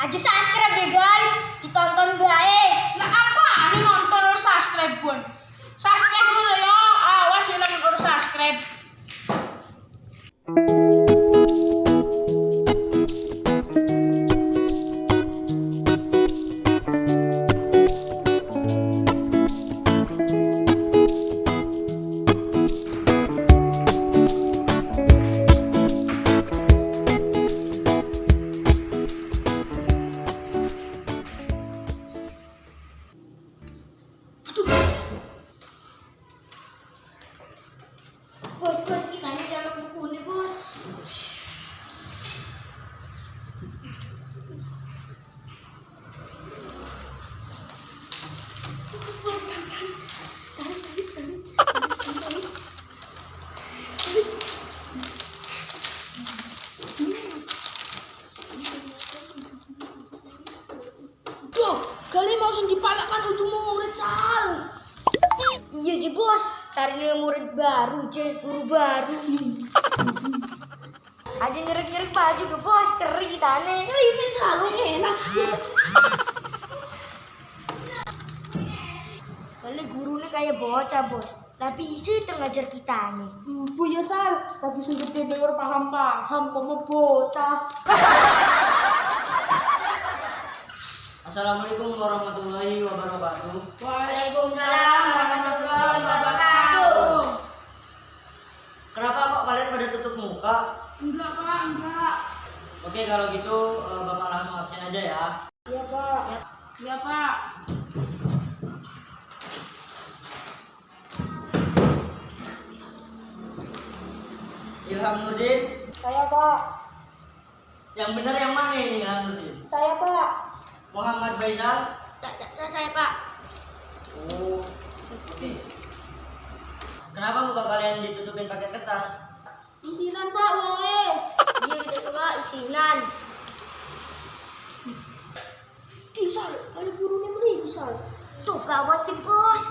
Aja subscribe deh guys, ditonton Bos, bos, kita ini dalam buku bos. Tuh, kali mau langsung dipalakan ujung murid cal. Iya bos, tarik murid baru, je guru baru. Aja nyerek-nyerek baju ke bos, keri nih. Ya ini selalu enak. Kali gurunya kayak bocah bos, tapi isi ngajar kita nih. Hmm, Bu ya sal, tapi sudah denger paham-paham kamu bocah. Assalamualaikum warahmatullahi wabarakatuh. Waalaikumsalam warahmatullahi wabarakatuh. Kenapa kok kalian pada tutup muka? Enggak pak, enggak. Oke kalau gitu eh, bapak langsung absen aja ya. Iya pak. Iya pak. Ilham Nurdin. Saya pak. Yang benar yang mana ini Ilham Nurdin? Saya pak. Muhammad Faisal. Nah, saya pak. Oh. Oke. Kenapa muka kalian ditutupin pakai kertas? Isinan pak, boleh. Yang kedua izinan. Disal, kali burunya beri disal. So gawat di bos,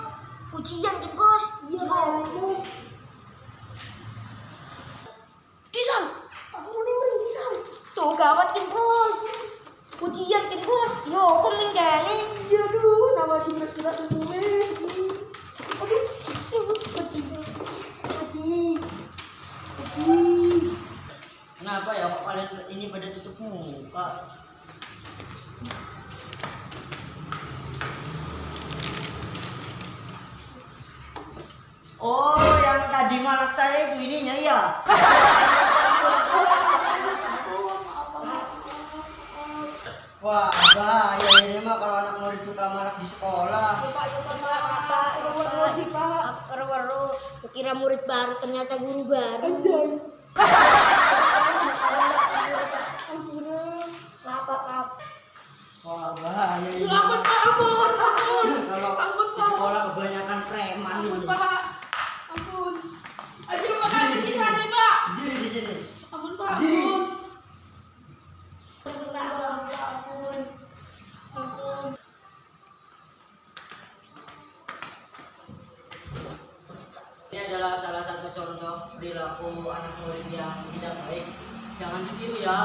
ujian di bos. Iya kamu. Disal, aku mau beri disal. So gawat di bos. Ujian di bos, yo kau mengganti. Iya tuh, nama tidak tidak tertulis. Muka? Oh, yang tadi malak saya itu ininya ya. Wah, bahaya ini mah kalau anak murid suka malak di sekolah. Ya kira murid baru ternyata guru baru. Adalah salah satu contoh perilaku anak murid yang tidak baik. Jangan ditiru ya.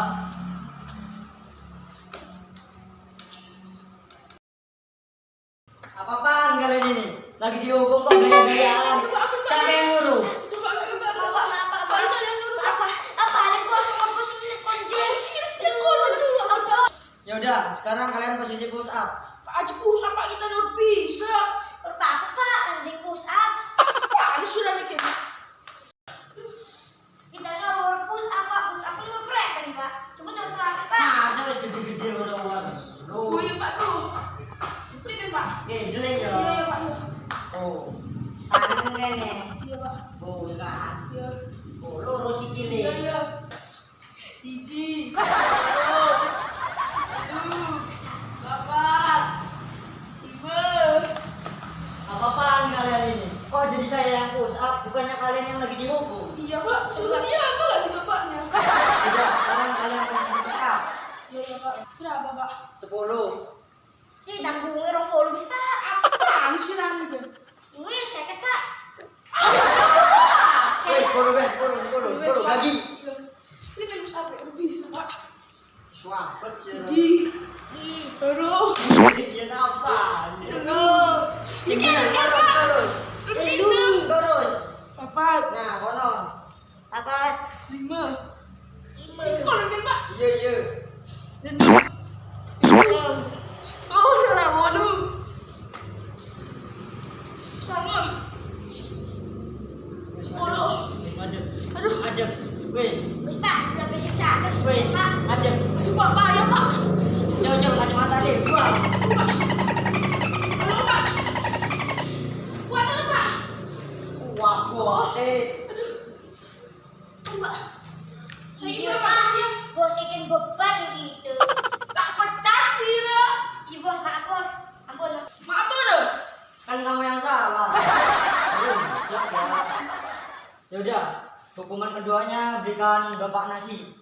Jelek ya. Iya, pak. Oh. Iya, pak. Oh, ya kan. Iya. Oh, sikile. Iya, iya. Bapak. Ibu. Apa-apaan kalian ini? Kok jadi saya yang push up, bukannya kalian yang lagi dihukum? Iya, pak. Suruh siapa lagi bapaknya? Tidak, sekarang kalian posisi push up. Iya, iya, pak. Berapa, pak? 10. Ih, tanggungnya rong puluh bisa. Apaan sih nanti, Kim? Wih, saya kata. Wes, 10, wes, 10, 10, 10, lagi. Ini? Bisa, pak. Swapet sih. Di. Dia apa? Aduh. Tinggi terus terus terus. Empat. Nah, kono. Kan pak. Iya iya. Dan. Oh salah walu. Sangat. Wis Oh. Wis madem. Aduh. Madem. Wis. Wis Pak, sudah basic satu. Wis. Pak. Madem. Aduh pak pak ya pak. Coba coba kacamata deh. Buang. Aduh pak. Kuat ada pak. Wah, kuat. Eh. Aduh pak. Saya Iya kira Pak, pak. bosikin beban gitu. Tak pecat sih Ra. Iya bos, maaf bos. Ampun. Maaf Ra. Kan kamu yang salah. Aduh, jelek ya. Ya udah, hukuman keduanya berikan Bapak nasi.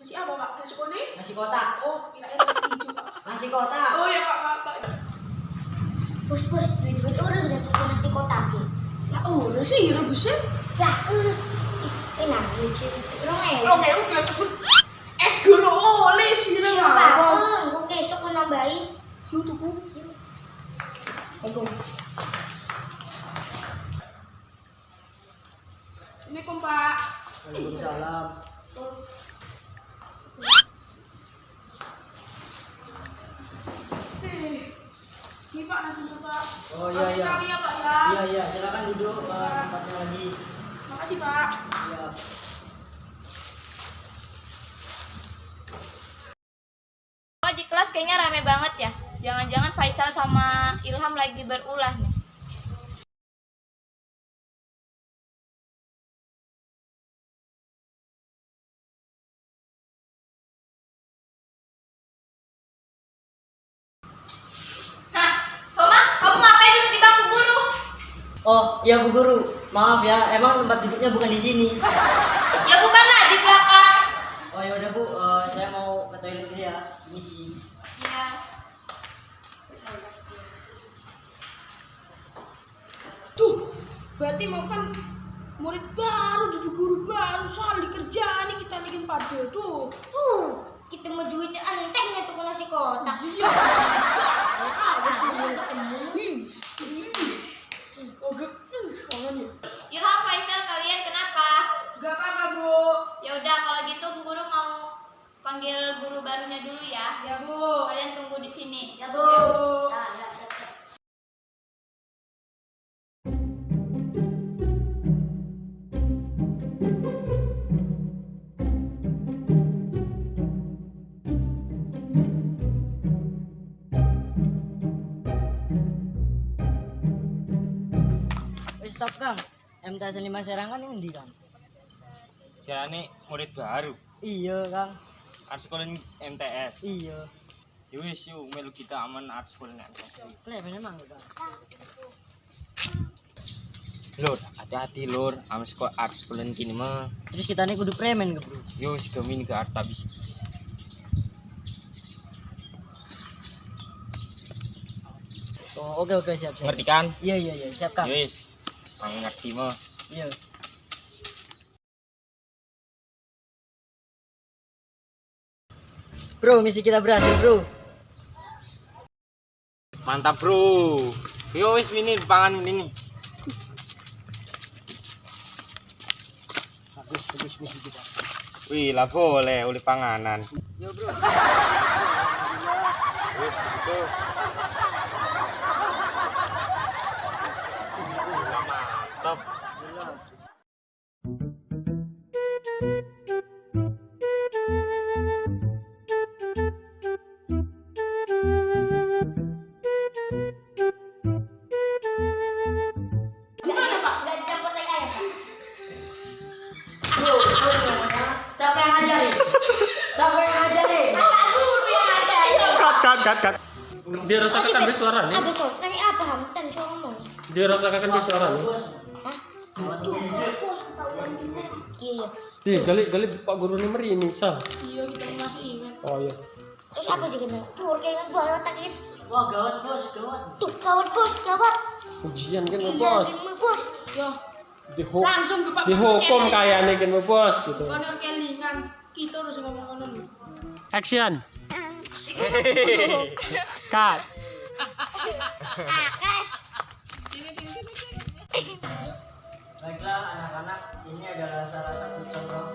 Masih apa pak? Nasi kuning? Nasi kotak. Oh, kirain nasi hijau pak. Nasi kotak. Oh ya pak, maaf pak. Bos bos, duit duit orang udah tuh nasi kotak ya. Lah oh, sih rebusnya. Lah, eh, enak lucu. Orang enak. Oke, oke. Es gula oleh sih Ra. Siapa? Eh, oke, sok nambahin. Yuk tuku. Ayo. Waalaikumsalam. Ini pak nasinya pak. Oh iya iya. Ya pak ya. Iya iya, silakan duduk ke tempatnya lagi. Makasih pak. Iya. Oh di kelas kayaknya rame banget ya. Jangan-jangan Faisal sama Ilham lagi berulah nih. Oh, iya Bu Guru. Maaf ya, emang tempat duduknya bukan di sini. Ya bukanlah di belakang. Oh ya udah Bu, eh, saya mau ke toilet dulu ya. Misi. Ya. Tuh, berarti mau kan murid baru, duduk guru baru, soal dikerjaan nih kita bikin padel tuh. Tuh, kita mau duitnya entengnya tuh ke nasi kotak. Iya. MTS 5 Serang kan ini kan? Ini murid baru. Iya Kang. Art sekolah MTS. Iya. Ya wis yuk melu kita aman art sekolah MTS. Kleben emang Kang. Lur, hati-hati lur, aman sekolah art sekolah kini mah. Terus kita nih kudu premen ke Bro. Yo kami ke art habis. Oh, oke oke siap siap. Ngerti kan? Iya iya iya, siap Kang. Ya wis. Ang ngerti mah. Iya. Bro, misi kita berhasil, Bro. Mantap bro. Yo wis ini pangan ini. Bagus bagus misi kita. Wih lah boleh oleh panganan. Yo, Bro. Wis begitu. Mantap. Gimana Pak? Gak dicampur tai ayam Pak? Bro, bro, namanya. Siapa yang ngajarin? Siapa yang ngajarin? Kakak guru yang ngajarin. cut cut cut cut dia rasakan wis suaranya Ada soal tanya apa ngomong? dia rasakan wis suaranya Hah? Iya iya. di gali gali pak guru ini meri misal Iya kita masih ingat. oh iya Eh apa sih kena? Tuh kayak buat takit. Wah, gawat, Bos, gawat. Tuh gawat bos, gawat. ujian kan Iya, bos memang, bos. Yo, dihu langsung ke Pak. dihukum kayaknya kan bos gitu Konor kelingan. Kita harus ngomong konon. action Cut. Baiklah ini adalah salah satu contoh